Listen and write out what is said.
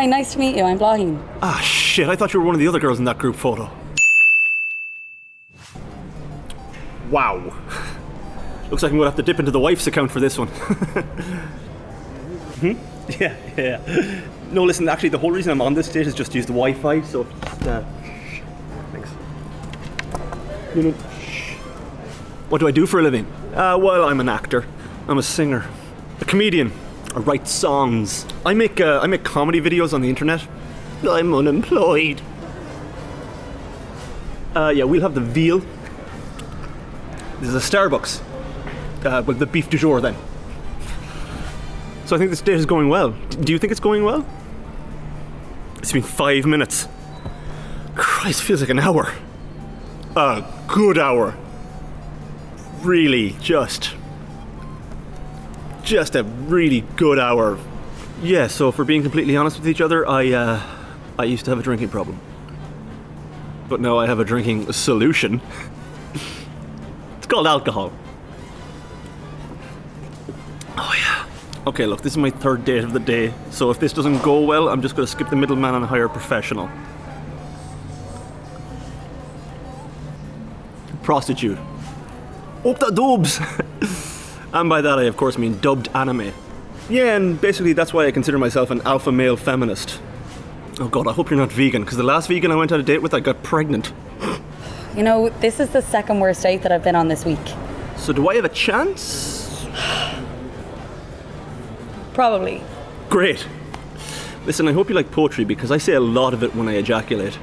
Hi, nice to meet you. I'm Blaheen. Ah, shit, I thought you were one of the other girls in that group photo. Wow. Looks like I'm gonna have to dip into the wife's account for this one. hmm? Yeah, yeah. No, listen, actually, the whole reason I'm on this date is just to use the Wi Fi, so just, uh. Thanks. No, no. What do I do for a living? Uh, well, I'm an actor. I'm a singer. A comedian. I write songs. I make, uh, I make comedy videos on the internet. I'm unemployed. Uh, yeah, we'll have the veal. This is a Starbucks. Uh, with the beef du jour then. So I think this date is going well. Do you think it's going well? It's been five minutes. Christ, feels like an hour. A good hour. Really, just. Just a really good hour. Yeah, so for being completely honest with each other, I, uh, I used to have a drinking problem. But now I have a drinking solution. it's called alcohol. Oh, yeah. Okay, look, this is my third date of the day, so if this doesn't go well, I'm just gonna skip the middleman and hire a professional. Prostitute. Up the dubs! and by that I of course mean dubbed anime. Yeah, and basically that's why I consider myself an alpha male feminist. Oh god, I hope you're not vegan, because the last vegan I went on a date with, I got pregnant. You know, this is the second worst date that I've been on this week. So do I have a chance? Probably. Great. Listen, I hope you like poetry because I say a lot of it when I ejaculate.